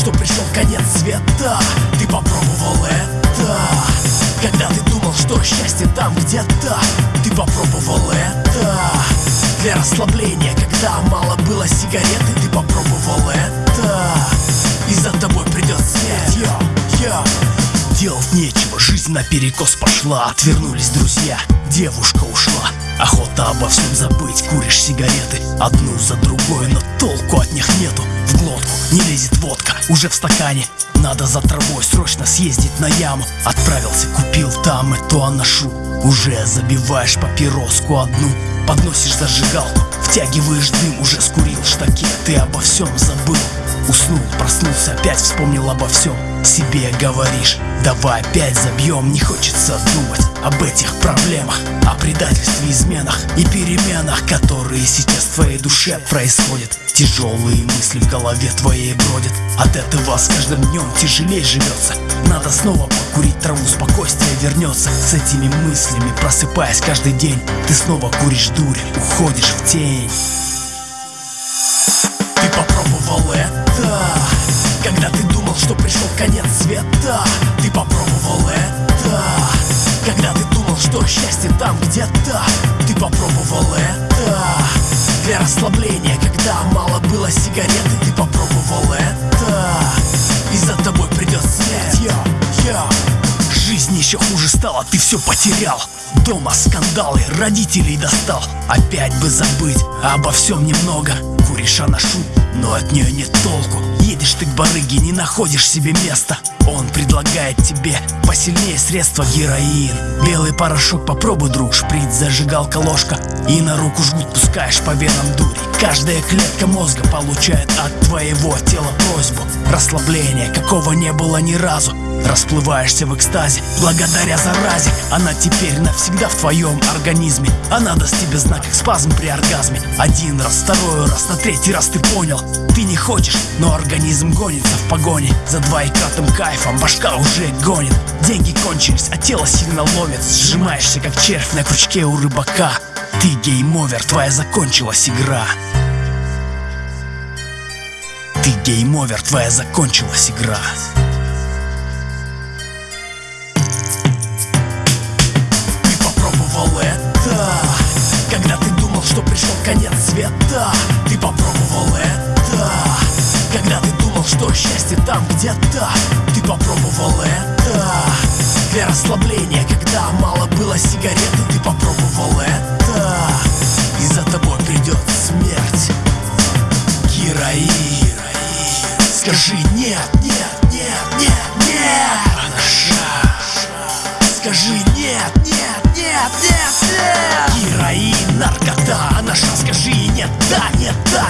что пришел конец света. Ты попробовал это Когда ты думал, что счастье там где-то. Ты попробовал это Для расслабления, когда мало было сигареты. Ты попробовал это И за тобой придет смерть. Йо, йо. Делать нечего, жизнь наперекос пошла. Отвернулись друзья, девушка ушла Охота обо всем забыть, куришь сигареты Одну за другой, но толку от них нету. В глотку не лезет водка, уже в стакане Надо за травой срочно съездить на яму. Отправился, купил там эту аношу Уже забиваешь папироску одну Подносишь зажигалку, втягиваешь дым Уже скурил штаки, ты обо всем забыл. Уснул, проснулся, опять вспомнил обо всем Себе говоришь, давай опять забьем Не хочется думать об этих проблемах О предательстве, изменах и переменах Которые сейчас в твоей душе происходят. Тяжелые мысли в голове твоей бродят От этого с каждым днем тяжелее живется. Надо снова покурить траву, спокойствие вернется. С этими мыслями просыпаясь каждый день Ты снова куришь дурь, уходишь в тень что пришел конец света. Ты попробовал это Когда ты думал, что счастье там где-то. Ты попробовал это Для расслабления, когда мало было сигареты Ты попробовал это И за тобой придет смерть. Йо, йо. Жизнь еще хуже стала, ты все потерял. Дома скандалы, родителей достал. Опять бы забыть, обо всем немного. Куришь анашу, но от нее нет толку Едешь ты к барыге, не находишь себе места. Он предлагает тебе посильнее средства героин. Белый порошок попробуй, друг, шприц, зажигалка, ложка. И на руку жгут пускаешь по венам дури. Каждая клетка мозга получает от твоего тела просьбу Расслабление, какого не было ни разу. Расплываешься в экстазе благодаря заразе. Она теперь навсегда в твоем организме. Она даст тебе знак как спазм при оргазме. Один раз, второй раз, на третий раз ты понял. Ты не хочешь, но организм гонится в погоне. За двоекратным кайфом башка уже гонит. Деньги кончились, а тело сильно ловит. Сжимаешься как червь на крючке у рыбака. Ты game over, твоя закончилась игра Ты game over, твоя закончилась игра. Ты попробовал это Когда ты думал, что пришел конец света. Ты попробовал это Когда ты думал, что счастье там где-то. Ты попробовал это Для расслабления, когда мало было сигареты Ты попробовал это И за тобой придет смерть Скажи нет, нет, нет, нет, нет Анаша Скажи нет, нет, нет, нет, нет Героин, наркота, а, наркота, анаша Скажи нет, да, нет, да,